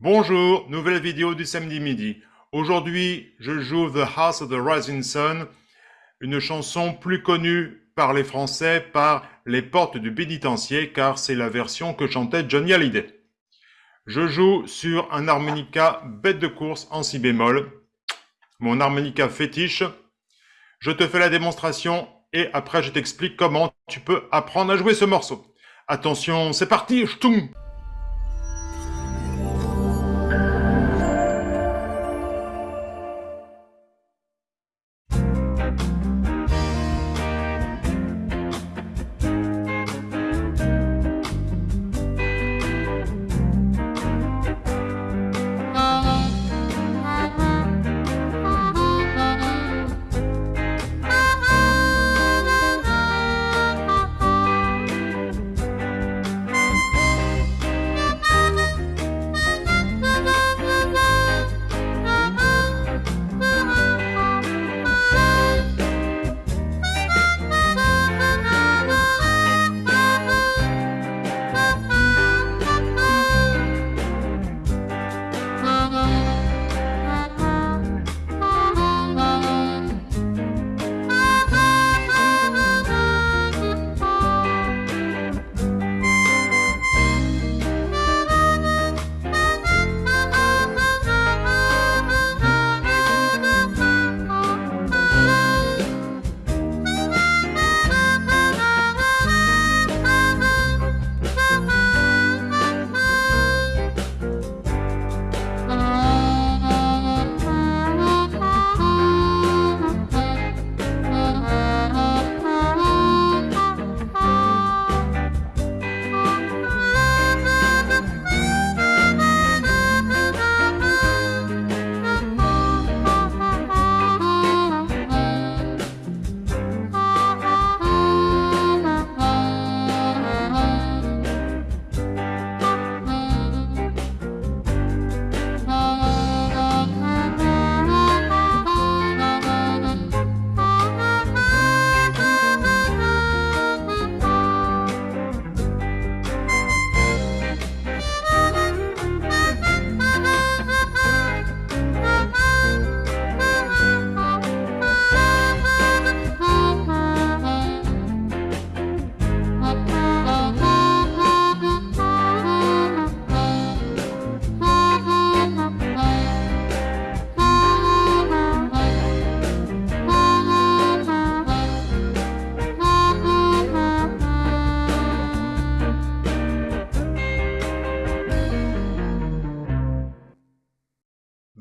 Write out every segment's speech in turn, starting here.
Bonjour, nouvelle vidéo du samedi midi. Aujourd'hui, je joue The House of the Rising Sun, une chanson plus connue par les Français par Les Portes du Pénitencier, car c'est la version que chantait Johnny Hallyday. Je joue sur un harmonica bête de course en si bémol, mon harmonica fétiche. Je te fais la démonstration et après je t'explique comment tu peux apprendre à jouer ce morceau. Attention, c'est parti,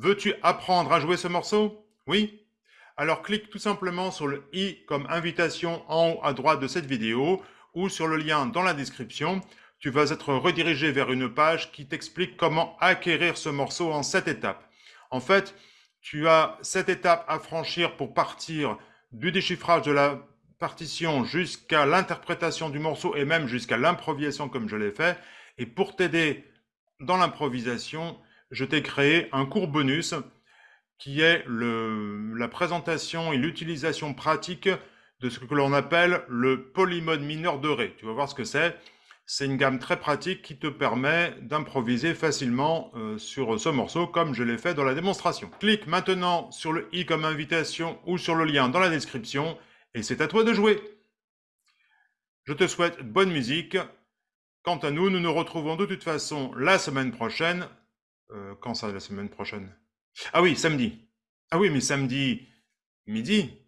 Veux-tu apprendre à jouer ce morceau? Oui? Alors clique tout simplement sur le i comme invitation en haut à droite de cette vidéo ou sur le lien dans la description. Tu vas être redirigé vers une page qui t'explique comment acquérir ce morceau en 7 étapes. En fait, tu as 7 étapes à franchir pour partir du déchiffrage de la partition jusqu'à l'interprétation du morceau et même jusqu'à l'improvisation comme je l'ai fait. Et pour t'aider dans l'improvisation, je t'ai créé un cours bonus qui est la présentation et l'utilisation pratique de ce que l'on appelle le polymode mineur de Ré. Tu vas voir ce que c'est. C'est une gamme très pratique qui te permet d'improviser facilement euh, sur ce morceau comme je l'ai fait dans la démonstration. Clique maintenant sur le i comme invitation ou sur le lien dans la description et c'est à toi de jouer. Je te souhaite bonne musique. Quant à nous, nous nous retrouvons de toute façon la semaine prochaine euh, quand ça, la semaine prochaine? Ah oui, samedi. Ah oui, mais samedi midi.